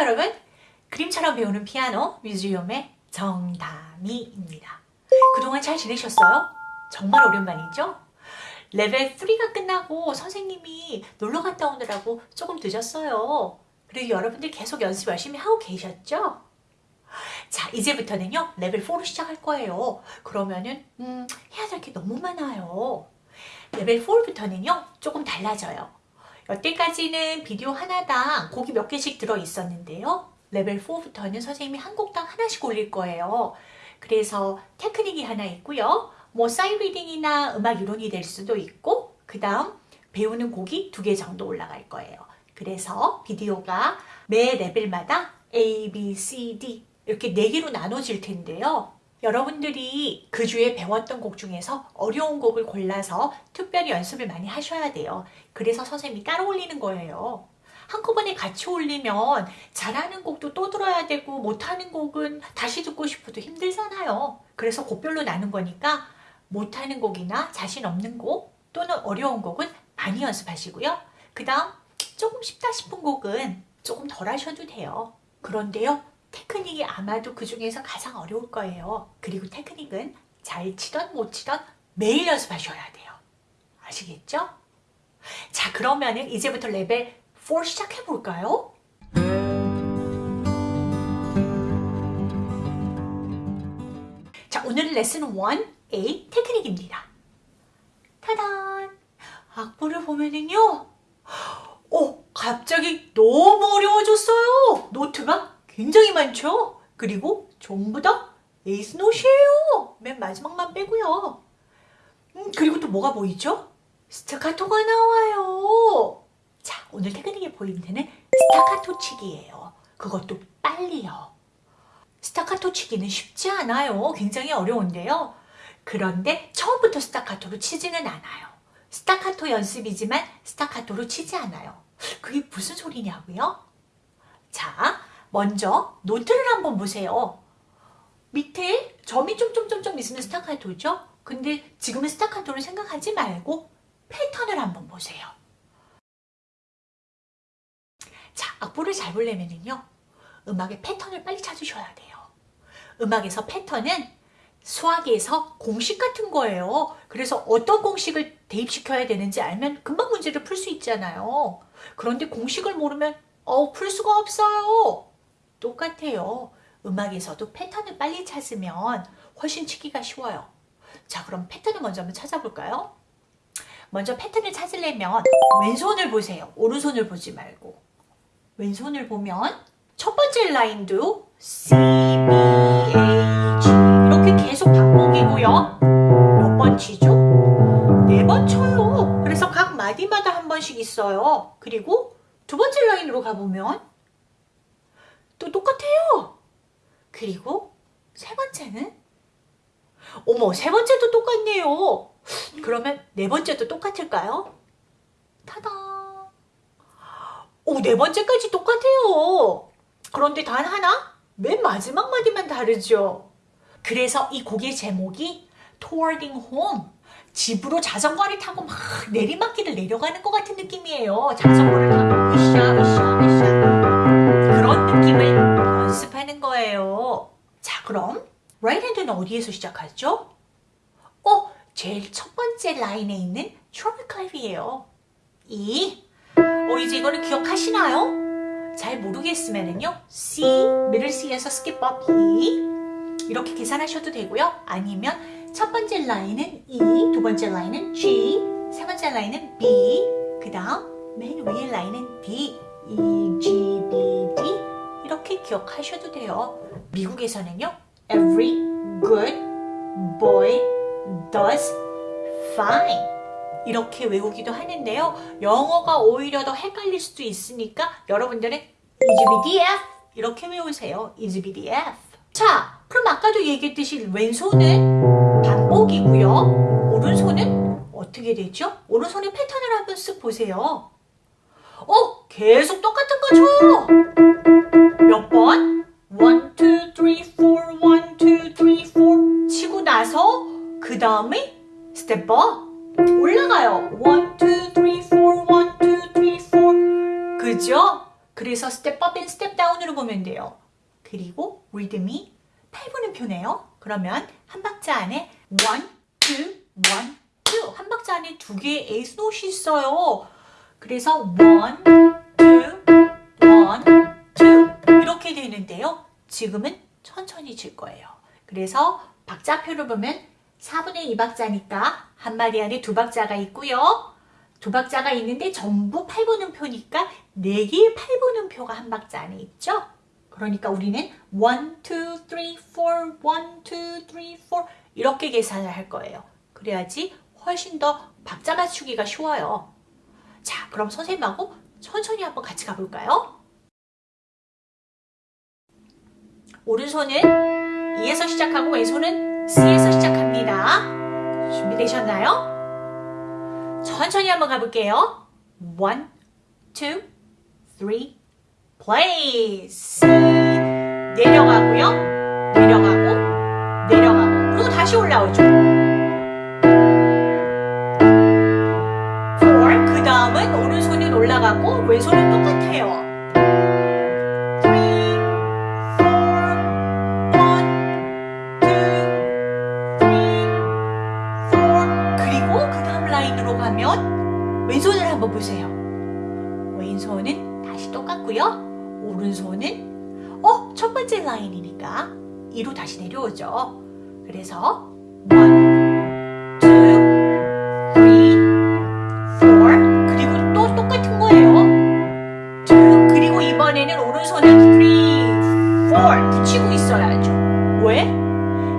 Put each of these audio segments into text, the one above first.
여러분? 그림처럼 배우는 피아노 뮤지엄의 정다미입니다. 그동안 잘 지내셨어요? 정말 오랜만이죠? 레벨 3가 끝나고 선생님이 놀러 갔다 오느라고 조금 늦었어요. 그리고 여러분들 계속 연습 열심히 하고 계셨죠? 자 이제부터는요 레벨 4로 시작할 거예요. 그러면은 음, 해야 될 게 너무 많아요. 레벨 4부터는요 조금 달라져요. 여태까지는 비디오 하나당 곡이 몇 개씩 들어 있었는데요. 레벨 4부터는 선생님이 한 곡당 하나씩 올릴 거예요. 그래서 테크닉이 하나 있고요. 뭐 sight reading이나 음악 이론이 될 수도 있고 그 다음 배우는 곡이 두 개 정도 올라갈 거예요. 그래서 비디오가 매 레벨마다 A, B, C, D 이렇게 네 개로 나눠질 텐데요. 여러분들이 그 주에 배웠던 곡 중에서 어려운 곡을 골라서 특별히 연습을 많이 하셔야 돼요. 그래서 선생님이 따로 올리는 거예요. 한꺼번에 같이 올리면 잘하는 곡도 또 들어야 되고 못하는 곡은 다시 듣고 싶어도 힘들잖아요. 그래서 곡별로 나눈 거니까 못하는 곡이나 자신 없는 곡 또는 어려운 곡은 많이 연습하시고요. 그 다음 조금 쉽다 싶은 곡은 조금 덜 하셔도 돼요. 그런데요. 테크닉이 아마도 그 중에서 가장 어려울 거예요. 그리고 테크닉은 잘 치던 못 치던 매일 연습하셔야 돼요. 아시겠죠? 자 그러면은 이제부터 레벨 4 시작해 볼까요? 자 오늘은 레슨 1A 테크닉입니다. 타단! 악보를 보면은요 어 갑자기 너무 어려워졌어요. 노트가 굉장히 많죠? 그리고 전부 다 에이스 노시예요. 맨 마지막만 빼고요. 음, 그리고 또 뭐가 보이죠? 스타카토가 나와요. 자, 오늘 보이는 데는 스타카토 치기예요. 그것도 빨리요. 스타카토 치기는 쉽지 않아요. 굉장히 어려운데요. 그런데 처음부터 스타카토로 치지는 않아요. 스타카토 연습이지만 스타카토로 치지 않아요. 그게 무슨 소리냐고요? 자, 먼저 노트를 한번 보세요. 밑에 점이 점점점점 있으면 스타카토죠? 근데 지금은 스타카토를 생각하지 말고 패턴을 한번 보세요. 자, 악보를 잘 보려면요. 음악의 패턴을 빨리 찾으셔야 돼요. 음악에서 패턴은 수학에서 공식 같은 거예요. 그래서 어떤 공식을 대입시켜야 되는지 알면 금방 문제를 풀 수 있잖아요. 그런데 공식을 모르면 어, 풀 수가 없어요. 똑같아요. 음악에서도 패턴을 빨리 찾으면 훨씬 치기가 쉬워요. 자 그럼 패턴을 먼저 한번 찾아볼까요? 먼저 패턴을 찾으려면 왼손을 보세요. 오른손을 보지 말고 왼손을 보면 첫 번째 라인도 C, B, A, G 이렇게 계속 반복이고요. 몇 번 치죠? 네 번 쳐요. 그래서 각 마디마다 한 번씩 있어요. 그리고 두 번째 라인으로 가보면 또 똑같아요. 그리고 세 번째는 어머 세 번째도 똑같네요. 그러면 네 번째도 똑같을까요? 타다 오, 네 번째까지 똑같아요. 그런데 단 하나? 맨 마지막 마디만 다르죠. 그래서 이 곡의 제목이 Towarding Home 집으로 자전거를 타고 막 내리막길을 내려가는 것 같은 느낌이에요. 자전거를 타고 으쌰 으쌰 연습하는 거예요. 자 그럼 right hand는 어디에서 시작하죠? 어? 제일 첫 번째 라인에 있는 treble clef이에요. 이 어, 이제 이거를 기억하시나요? 잘 모르겠으면은요. C, middle C에서 skip up E 이렇게 계산하셔도 되고요. 아니면 첫 번째 라인은 E, 두 번째 라인은 G, 세 번째 라인은 B, 그 다음 맨 위에 라인은 D, E, G, B, D 이렇게 기억하셔도 돼요. 미국에서는요. Every good boy does fine 이렇게 외우기도 하는데요. 영어가 오히려 더 헷갈릴 수도 있으니까 여러분들은 EGBDF 이렇게 외우세요. EGBDF 자, 그럼 아까도 얘기했듯이 왼손은 반복이고요. 오른손은 어떻게 되죠? 오른손의 패턴을 한번 쓱 보세요. 어? 계속 똑같은 거죠! 몇 번? 1, 2, 3, 4, 1, 2, 3, 4 치고 나서 그 다음에 step up 올라가요. 1, 2, 3, 4, 1, 2, 3, 4 그죠? 그래서 step up and step down으로 보면 돼요. 그리고 리듬이 8분음표네요. 그러면 한 박자 안에 1, 2, 1, 2. 한 박자 안에 두 개의 에이스 노트이 있어요. 그래서 1, 2, 1, 되는데요. 지금은 천천히 칠 거예요. 그래서 박자표를 보면 4분의 2박자니까 한 마디 안에 두 박자가 있고요. 두 박자가 있는데 전부 8분음표니까 4개의 8분음표가 한 박자 안에 있죠. 그러니까 우리는 1, 2, 3, 4, 1, 2, 3, 4 이렇게 계산을 할 거예요. 그래야지 훨씬 더 박자 맞추기가 쉬워요. 자, 그럼 선생님하고 천천히 한번 같이 가볼까요? 오른손은 E에서 시작하고 왼손은 C에서 시작합니다. 준비되셨나요? 천천히 한번 가볼게요. 1, 2, 3, play. C 내려가고요. 내려가고 내려가고 그리고 다시 올라오죠. 4, 그 다음은 오른손은 올라가고 왼손은 똑같아요. 2로 다시 내려오죠. 그래서 1, 2, 3, 4 그리고 또 똑같은 거예요. 2 그리고 이번에는 오른손은 3, 4 붙이고 있어야죠. 왜?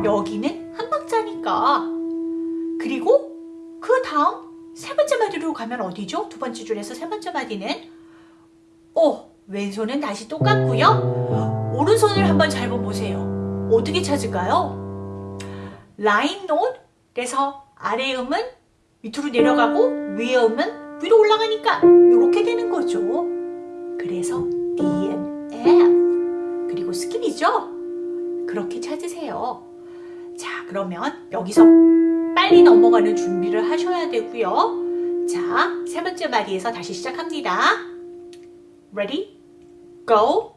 여기는 한 박자니까. 그리고 그 다음 세 번째 마디로 가면 어디죠? 두 번째 줄에서 세 번째 마디는 오 왼손은 다시 똑같고요. 오른손을 한번 잘 보세요. 어떻게 찾을까요? line note에서 아래 음은 밑으로 내려가고 위에 음은 위로 올라가니까 이렇게 되는 거죠. 그래서 D and F 그리고 skip이죠. 그렇게 찾으세요. 자 그러면 여기서 빨리 넘어가는 준비를 하셔야 되고요. 자, 세 번째 마디에서 다시 시작합니다. Ready? Go!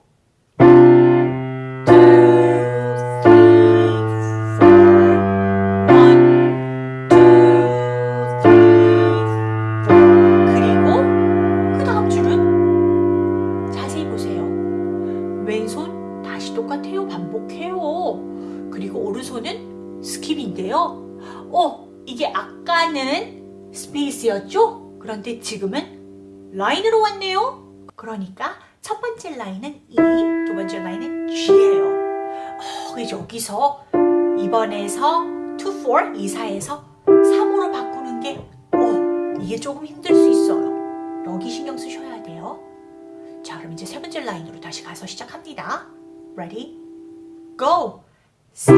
아까는 스페이스였죠? 그런데 지금은 라인으로 왔네요. 그러니까 첫 번째 라인은 E, 두 번째 라인은 G예요. 어, 여기서 2번에서 2, 4, 2, 4에서 3으로 바꾸는 게 어, 이게 조금 힘들 수 있어요. 여기 신경 쓰셔야 돼요. 자, 그럼 이제 세 번째 라인으로 다시 가서 시작합니다. Ready? Go! C,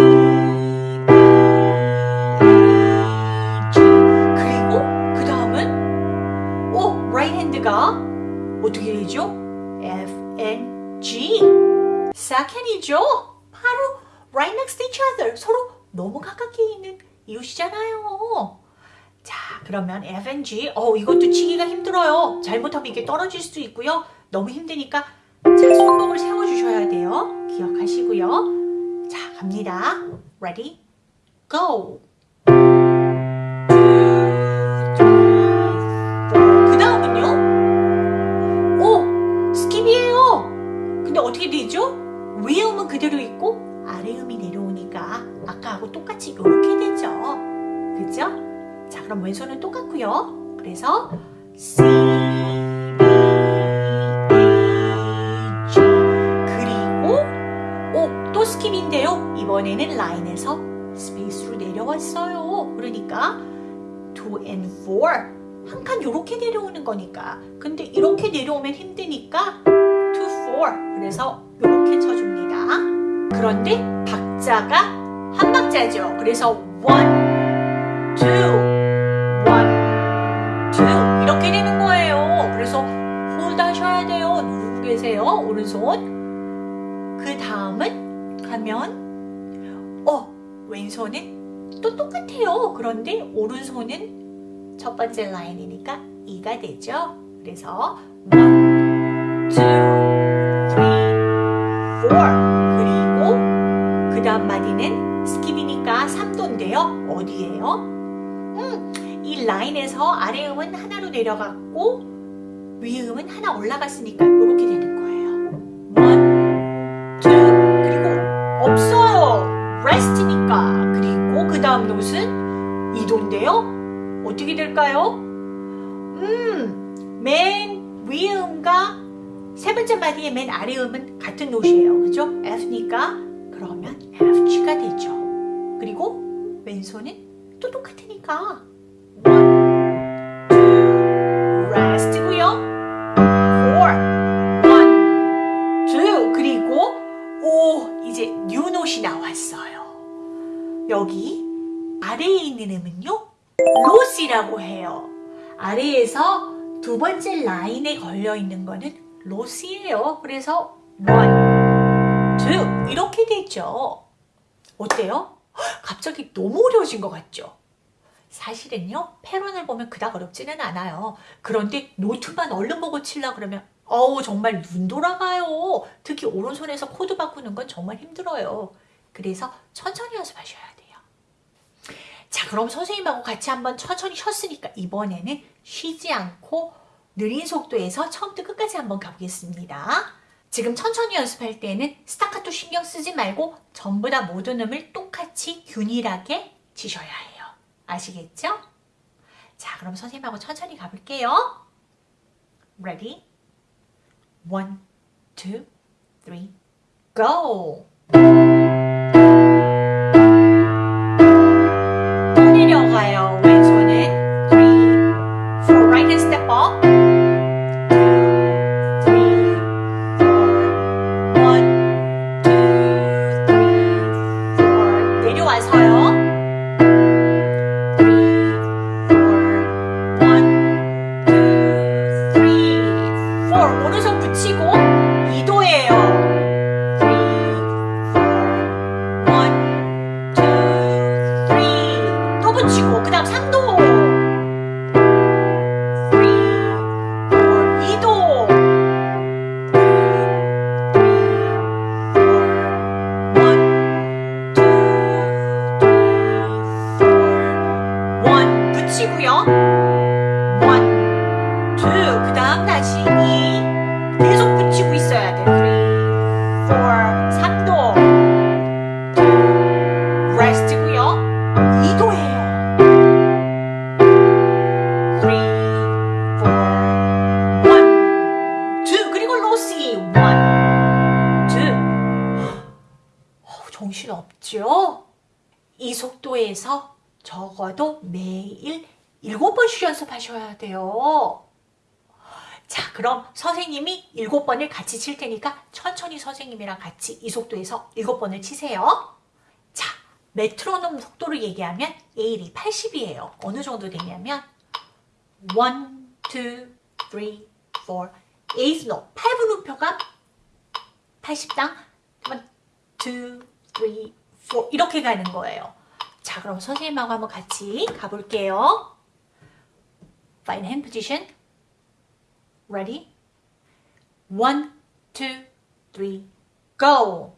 second이죠. 바로 right next to each other 서로 너무 가깝게 있는 이웃이잖아요. 자 그러면 F N G 어 이것도 치기가 힘들어요. 잘못하면 이게 떨어질 수도 있고요. 너무 힘드니까 자 손목을 세워주셔야 돼요. 기억하시고요. 자 갑니다. Ready? Go! 음은 그대로 있고 아래 음이 내려오니까 아까하고 똑같이 이렇게 되죠. 그죠? 자 그럼 왼손은 똑같고요. 그래서 C, B, A, G 그리고 오! 또 skip인데요. 이번에는 라인에서 space로 내려왔어요. 그러니까 2 and 4 한칸 이렇게 내려오는 거니까 근데 이렇게 내려오면 힘드니까 2, 4 그래서 이렇게 쳐줍니다 그런데 박자가 한 박자죠. 그래서 1, 2, 1, 2 이렇게 되는 거예요. 그래서 hold 하셔야 돼요. 누르고 계세요. 오른손. 그 다음은 가면 어 왼손은 또 똑같아요. 그런데 오른손은 첫 번째 라인이니까 2가 되죠. 그래서 1, 2, 그리고 그 다음 마디는 skip이니까 3도인데요. 어디예요? 음, 이 라인에서 아래 음은 하나로 내려갔고 위 음은 하나 올라갔으니까 이렇게 되는 거예요. one, two, 그리고 없어요. rest니까. 그리고 그 다음 노트는 2도인데요. 어떻게 될까요? 음, 맨 위 음과 세 번째 마디의 맨 아래 음은 같은 노트예요. 그죠? F니까 그러면 FG가 되죠. 그리고 왼손은 또 똑같으니까 one, two, rest고요. four, one, two 그리고 오 이제 new 노트이 나왔어요. 여기 아래에 있는 음은요 로시라고 해요. 아래에서 두 번째 라인에 걸려 있는 거는 로스예요. 그래서 one, 되죠. 어때요? 갑자기 너무 어려워진 것 같죠? 사실은요 패턴을 보면 그닥 어렵지는 않아요. 그런데 노트만 얼른 보고 칠라 그러면 어우 정말 눈 돌아가요. 특히 오른손에서 코드 바꾸는 건 정말 힘들어요. 그래서 천천히 연습하셔야 돼요. 자 그럼 선생님하고 같이 한번 천천히 쉬었으니까 이번에는 쉬지 않고 느린 속도에서 처음부터 끝까지 한번 가보겠습니다. 지금 천천히 연습할 때는 스타카토 신경 쓰지 말고 전부 다 모든 음을 똑같이 균일하게 치셔야 해요. 아시겠죠? 자, 그럼 선생님하고 천천히 가볼게요. Ready? One, two, three, go! 또 내려가요. 왼손은 three, four, right hand step up. One. 붙이 연습하셔야 돼요. 자, 그럼 선생님이 7번을 같이 칠 테니까 천천히 선생님이랑 같이 이 속도에서 7번을 치세요. 자, 메트로놈 속도를 얘기하면 A이 80이에요. 어느 정도 되냐면 1, 2, 3, 4, 8 노, 8분음표가 80당 1, 2, 3, 4 이렇게 가는 거예요. 자, 그럼 선생님하고 한번 같이 가볼게요. Fine hand position. Ready? One, two, three, go!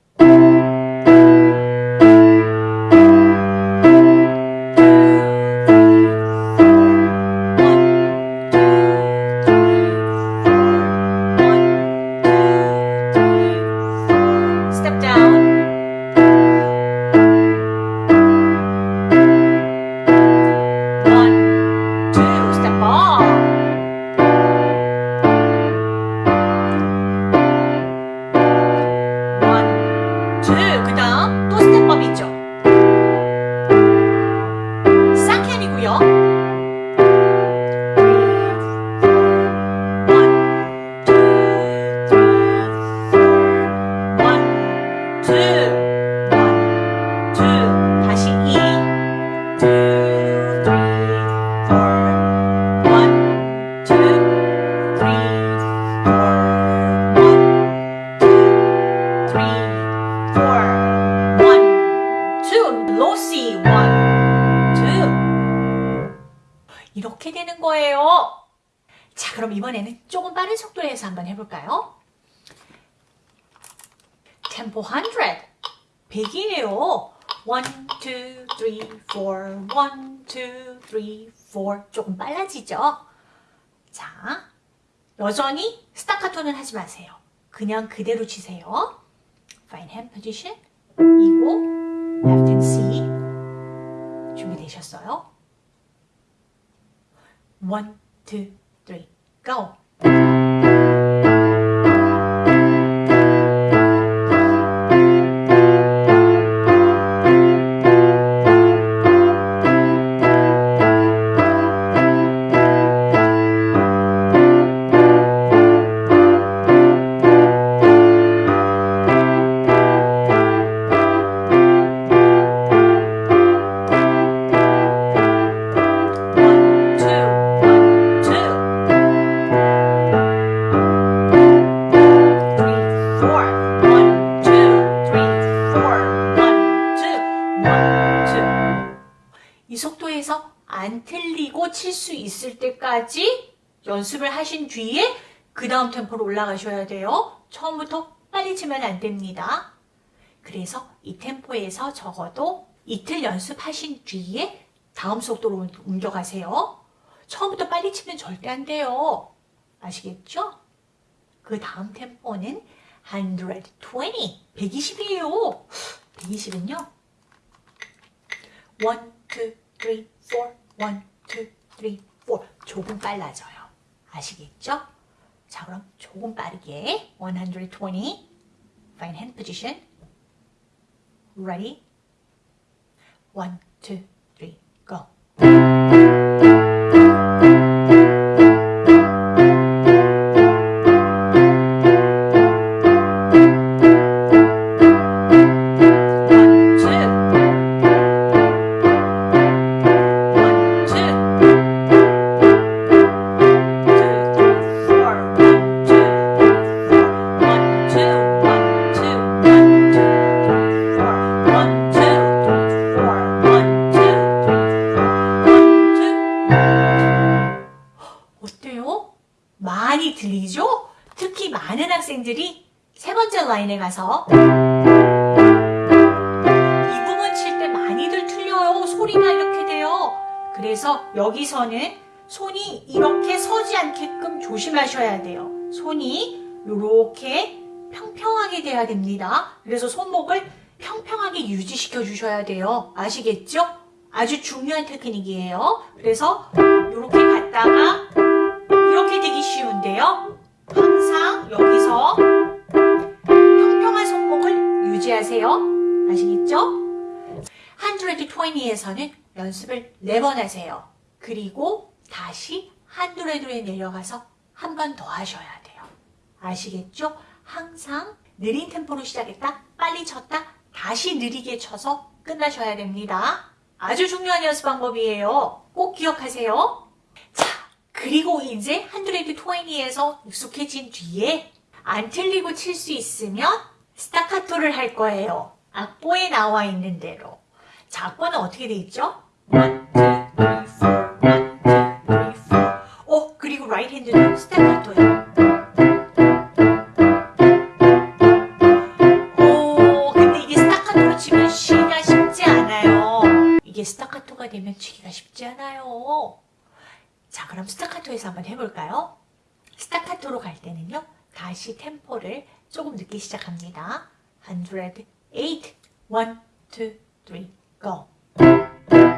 4, 1, 2, 3, 4. 조금 빨라지죠? 자, 여전히 스타카토는 하지 마세요. 그냥 그대로 치세요. Fine hand position. 이고, left hand C. 준비되셨어요? 1, 2, 3, go! 때까지 연습을 하신 뒤에 그 다음 템포로 올라가셔야 돼요. 처음부터 빨리 치면 안 됩니다. 그래서 이 템포에서 적어도 이틀 연습하신 뒤에 다음 속도로 옮겨가세요. 처음부터 빨리 치면 절대 안 돼요. 아시겠죠? 그 다음 템포는 120, 120이에요. 120은요. 1, 2, 3, 4, 1, 2, 3, 4 조금 빨라져요. 아시겠죠? 자 그럼 조금 빠르게 120 Fine hand position Ready? 1, 2, 3, go 가서 이 부분 칠 때 많이들 틀려요. 소리가 이렇게 돼요. 그래서 여기서는 손이 이렇게 서지 않게끔 조심하셔야 돼요. 손이 이렇게 평평하게 돼야 됩니다. 그래서 손목을 평평하게 유지시켜 주셔야 돼요. 아시겠죠? 아주 중요한 테크닉이에요. 그래서 이렇게 갔다가 이렇게 되기 쉬운데요. 하세요. 아시겠죠? 120에서는 연습을 4번 하세요. 그리고 다시 100에 내려가서 한 번 더 하셔야 돼요. 아시겠죠? 항상 느린 템포로 시작했다, 빨리 쳤다, 다시 느리게 쳐서 끝나셔야 됩니다. 아주 중요한 연습 방법이에요. 꼭 기억하세요. 자, 그리고 이제 120에서 익숙해진 뒤에 안 틀리고 칠 수 있으면 스타카토를 할 거예요. 악보에 나와 있는 대로. 자, 악보는 어떻게 돼 있죠? 1, 2, 3, 4, 1, 2, 3, 4. 어, 그리고 right hand는 스타카토예요. 오, 근데 이게 스타카토로 치면 쉬기가 쉽지 않아요. 이게 스타카토가 되면 치기가 쉽지 않아요. 자, 그럼 스타카토에서 한번 해볼까요? 스타카토로 갈 때는요, 다시 템포를 조금 늦게 시작합니다. 108, 1, 2, 3, go.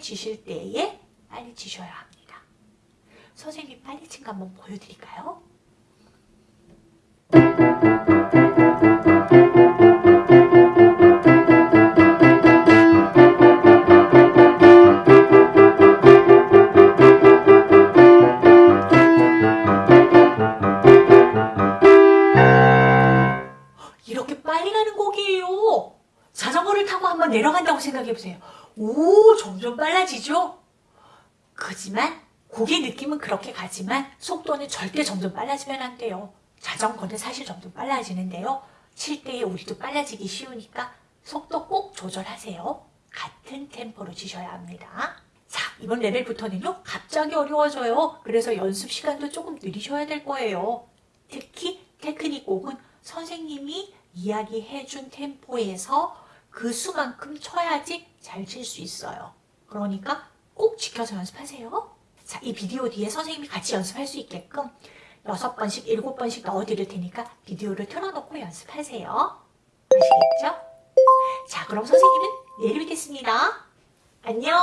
치기 편안해지실 때에 빨리 치셔야 합니다. 선생님 빨리 친 거 한번 보여드릴까요? 점점 빨라지면 안 돼요. 자전거는 사실 점점 빨라지는데요. 칠 때에 우리도 빨라지기 쉬우니까 속도 꼭 조절하세요. 같은 템포로 치셔야 합니다. 자, 이번 레벨부터는요, 갑자기 어려워져요. 그래서 연습 시간도 조금 느리셔야 될 거예요. 특히 테크닉 곡은 선생님이 이야기해준 템포에서 그 수만큼 쳐야지 잘 칠 수 있어요. 그러니까 꼭 지켜서 연습하세요. 자, 이 비디오 뒤에 선생님이 같이 연습할 수 있게끔 여섯 번씩, 일곱 번씩 넣어드릴 테니까 비디오를 틀어놓고 연습하세요. 아시겠죠? 자, 그럼 선생님은 내일 뵙겠습니다. 안녕!